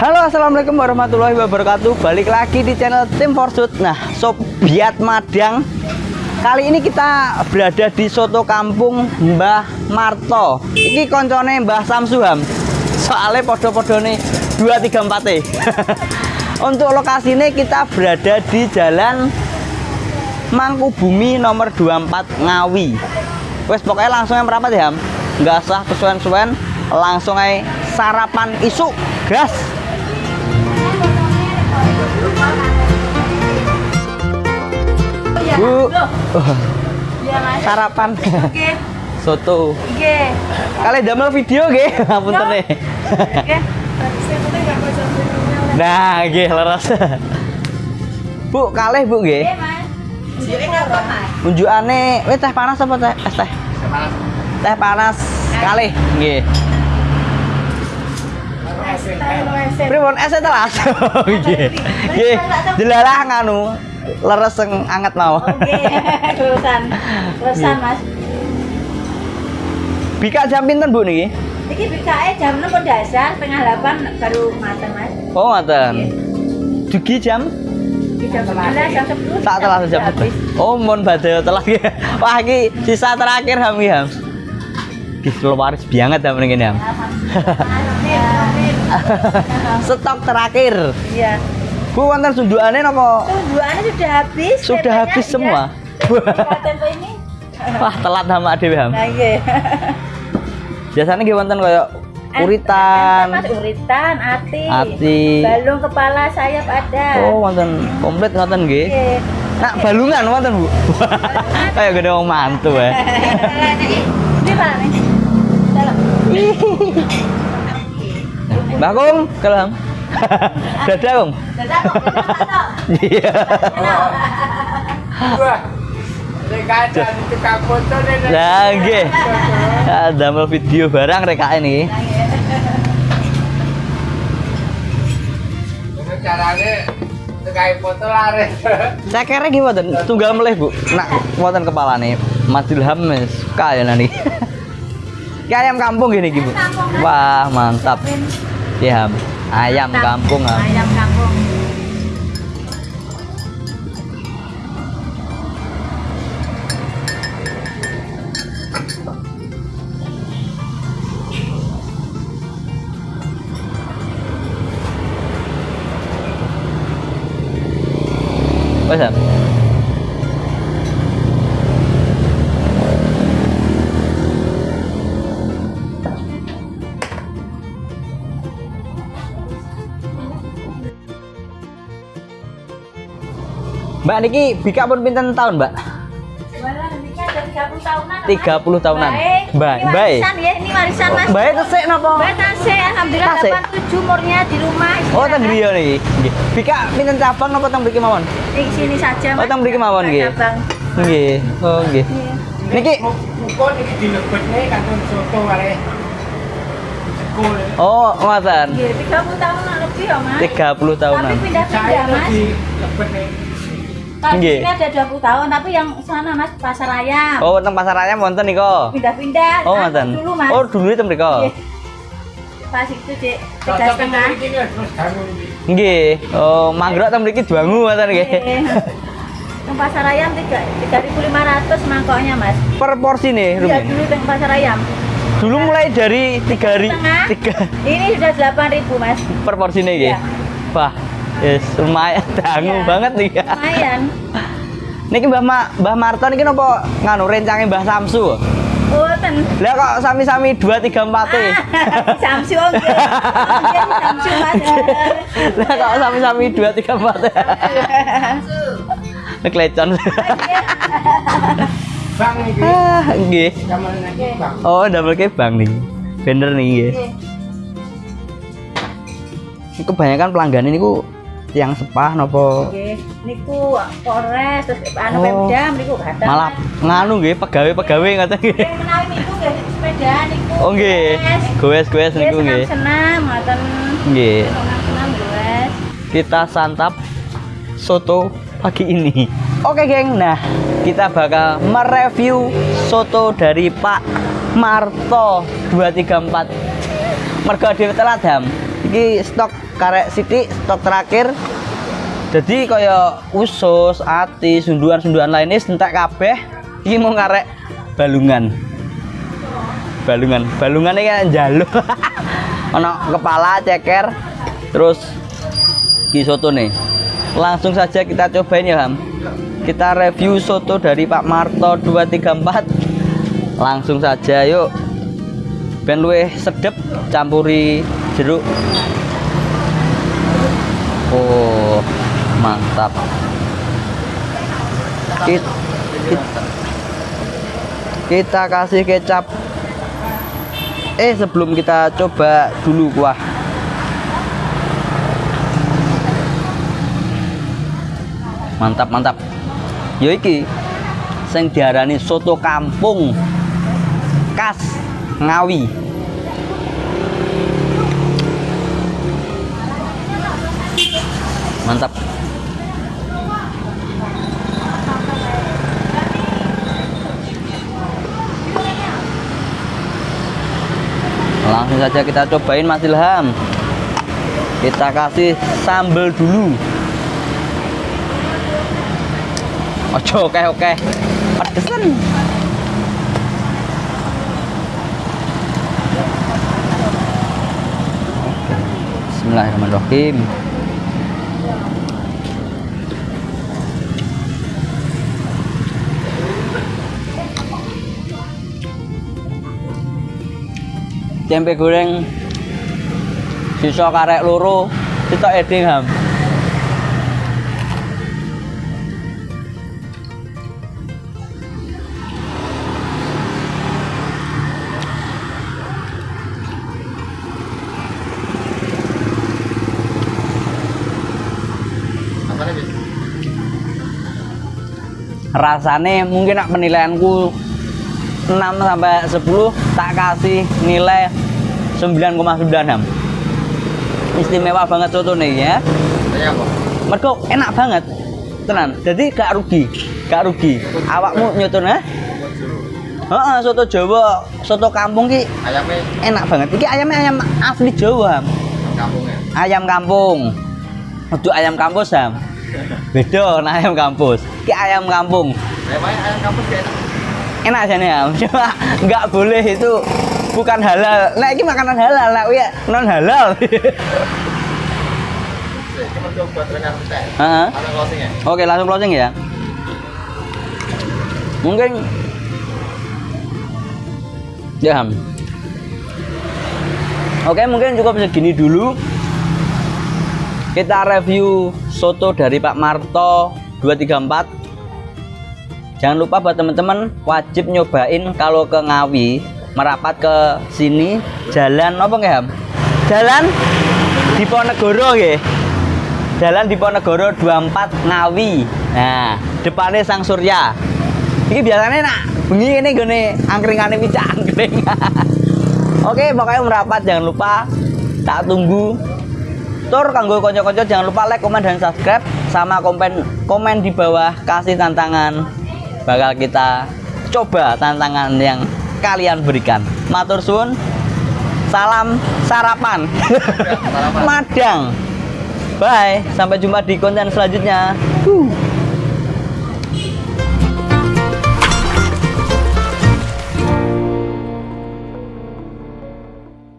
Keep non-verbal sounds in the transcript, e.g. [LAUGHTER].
Halo assalamualaikum warahmatullahi wabarakatuh. Balik lagi di channel Tim Forsut Nah Sobiat Madang. Kali ini kita berada di Soto Kampung Mbah Marto. Ini koncone Mbah Samsuham. Soalnya podo-podo nih 234 e [LAUGHS] Untuk lokasinya kita berada di jalan Mangkubumi nomor 24 Ngawi. Wes pokoknya langsung yang merapat ya Ham. Nggak usah kesuwen-suwen. Langsung aja sarapan isu gas Bu. Sarapan. Oke, [LAUGHS] soto. Oke. kalian damel video nggih. [LAUGHS] Ngapunten nih Oke. nah nggih leres. [LAUGHS] Bu kalih Bu nggih. Mas. Jadi ngapa, Mas? unjukane teh panas apa teh? Es teh. Teh panas. Kalih nggih Pripun es teh telas [LAUGHS] nggih nggih jelalah nganu leres sing anget mau Oke, lulusan. Lulusan, Mas. Bika jam pinten Bu niki Iki BKE jam 6 dasar, setengah 8 baru mateng, Mas. Oh, ngoten. Dugi jam Di jam 11, jam 10. tak telah jam habis. Oh, mon badhe telah ya. [LAUGHS] Wah, iki sisa terakhir Ham iki, Ham. Ki waris banget Ham ngene Ham. [LAUGHS] Stok terakhir. Iya. Bu wonten sundukane napa Tujuannya sudah habis. sudah habis iya. semua? [LAUGHS] Tempe ini. Wah, telat sama Dewi Ham. Nah, iya. Biasanya nggih wonten kaya uritan. Mas uritan, ati. Ati. Balung kepala sayap ada. Oh, wonten komplit ngoten nggih. Iya. Nak balungan wonten, Bu. [LAUGHS] Kayak gede wong mantu ya. Ini Pak. Dalam. Mbak Kung, kelam. [LAUGHS] Dadah, Kung. Dadah Pak. Iya. Lah nggih. Ah, Damel video barang rek ini. Ini caranya tukang foto laris. Saya kira nggih mboten tunggal melih, Bu. Nak wonten kepalane. Mas Ilham wis suka ya nani. [LAUGHS] Ki ayam kampung gini Bu. Wah, mantap. Ya, Ham. Ayam kampung, Ham. Ayam kampung. Wes, Ham. Mbak niki bika pun pinten tahun, Mbak? Ini ada 30 tahunan. 30 tahunan. Baik. Baik, Ini baik. warisan ya, ini warisan Mas. Mbak napa? Alhamdulillah? 87 umurnya di rumah. Oh, teng griya niki. Nggih. Bika pinten cabang napa teng mriki mawon? Di sini saja Oh, teng mriki mawon nggih. Cabang. Nggih. Oh, nggih. Niki ini nih kantong soto. Oh, ngoten. Nggih, 30 tahunan lebih ya, Mas. 30 tahunan. Tapi pindah-pindah, Mas. nih. Kalau sini ada 20 tahun, tapi yang sana Mas pasar ayam. Oh, teng pasar ayam wonten nika. Pindah-pindah. Oh, ngoten. Dulu Mas. Oh, dulu teng mriko. Nggih. Pas itu, Dek. Tiga setengah. Nggih. Oh, manggrok teng mriki duangu ngoten nggih. Nggih. Yang pasar ayam tiga tiga ribu lima ratus mangkoknya mas. Per porsi nih, Iya dulu yang pasar ayam. Dulu mulai dari 3 ri Setengah. 3 Ini sudah delapan ribu mas. per porsi nih nggih. Iya. Wah, yes, lumayan [LAUGHS] dangu Iya. banget nih ya. Lumayan. [LAUGHS] Niki Mbah Ma, Mbah Marto niki napa nganu rencange Mbah Samsu? Oh ten. Lah kok sami-sami 2 3 4 e. [LAUGHS] Samsu oh nggih. Samsu mas. Lah kok sami-sami 2 3 4 e. Neklecon. Bang ini. Ah, nggih. Oh, double ke bang nih. Bener nih nggih. Nggih. Kebanyakan pelanggan ini ku yang sepah nopo Nggih. Niku Polres terus anu Oh. Pemda niku kadang. malah nganu nggih pegawai-pegawai ngoten nggih. Menawi niku nggih sepeda niku. Oh nggih. Goes-goes niku nggih. senam-senam ngoten. Nggih. Kita santap soto pagi ini. Oke, geng. Nah, kita bakal mereview soto dari Pak Marto 234. Mergo dhewe telat, Ham. Iki stok karek sithik stok terakhir. Jadi kaya usus, ati, sunduan-sunduan lainnya entek kabeh. Iki mau karek balungan. Balungan. Balungan ini kan jaluk [LAUGHS] ono kepala ceker. Terus soto nih. Langsung saja kita cobain ya Ham. Kita review soto dari Pak Marto 234 langsung saja yuk. Ben luwih sedep campuri jeruk oh mantap. Kita, kita kasih kecap. Eh sebelum kita coba dulu kuah. Mantap mantap. Yo iki sing diarani soto kampung khas Ngawi mantap. Langsung saja kita cobain Mas Ilham. Kita kasih sambal dulu. Ojo oke oke. Pedesan. Bismillahirrahmanirrahim tempe goreng sisa karek loro kita eding ham. Rasane mungkin nak penilaianku 6 sampai 10 tak kasih nilai 9,9 ham istimewa banget soto nih ya mereka enak banget tenan jadi gak rugi gak rugi awakmu nyoton ha Heeh, soto Jawa, soto kampung ki Ayamnya enak banget. Iki ayamnya ayam asli Jawa. Ham. kampungnya. Ayam kampung. Untuk ayam kampus, Ham. [LAUGHS] Beda nah ayam kampus. Ki ayam kampung. Ayam ayam kampung kayak enak. Enak aja nih Am. cuma nggak boleh itu bukan halal. Nah ini makanan halal nah ya non halal. Ya? oke langsung closing ya. Mungkin ya oke mungkin cukup segini dulu. Kita review soto dari Pak Marto 234 Jangan lupa buat teman-teman wajib nyobain kalau ke Ngawi merapat ke sini jalan apa nggak Ham? Jalan Diponegoro nggih. Jalan Diponegoro 24 Ngawi. Nah, depannya Sang Surya. Ini biasanya nak bengi ini gini angkringane picak angkring. [LAUGHS] Oke, pokoknya merapat jangan lupa tak tunggu Tur kanggo konco-konco jangan lupa like, komen dan subscribe sama komen komen di bawah kasih tantangan bakal kita coba tantangan yang kalian berikan. Matur suwun. Salam sarapan. sarapan. [LAUGHS] Madang. Bye, sampai jumpa di konten selanjutnya.